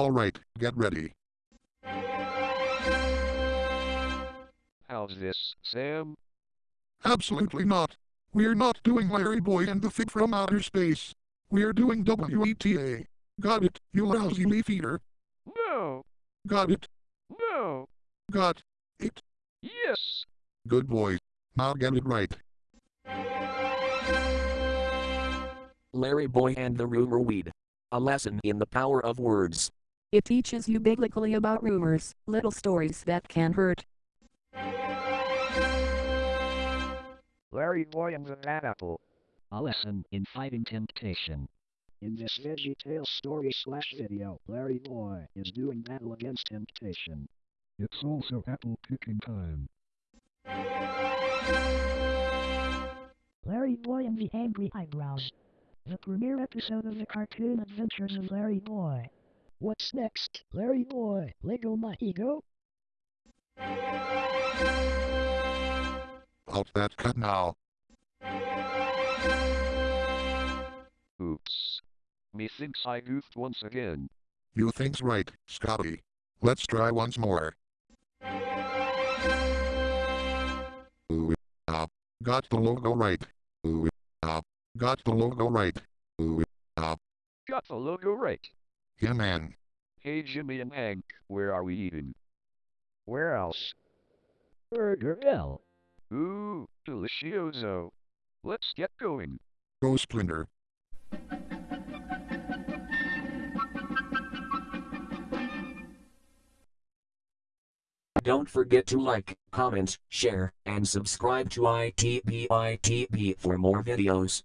Alright, get ready. How's this, Sam? Absolutely not. We're not doing Larry Boy and the Fib from Outer Space. We're doing WETA. Got it, you lousy leaf eater. No! Got it. No! Got it. Yes! Good boy. Now get it right. Larry Boy and the Rumor Weed. A lesson in the power of words. It teaches you biblically about rumors, little stories that can hurt. Larry Boy and the Apple. A lesson in fighting temptation. In this Veggie Tale story slash video, Larry Boy is doing battle against temptation. It's also apple picking time. Larry Boy and the Angry Eyebrows. The premiere episode of the cartoon adventures of Larry Boy. What's next? Larry Boy, Lego my ego? Out that cut now. Oops. Methinks I goofed once again. You think's right, Scotty. Let's try once more. Ooh, ah. Got the logo right. Ooh, ah. Got the logo right. Ooh, ah. Got the logo right. Yeah, man. Hey Jimmy and Hank, where are we eating? Where else? Burger L. Ooh, delicioso. Let's get going. Go Splinter. Don't forget to like, comment, share, and subscribe to ITBITB for more videos.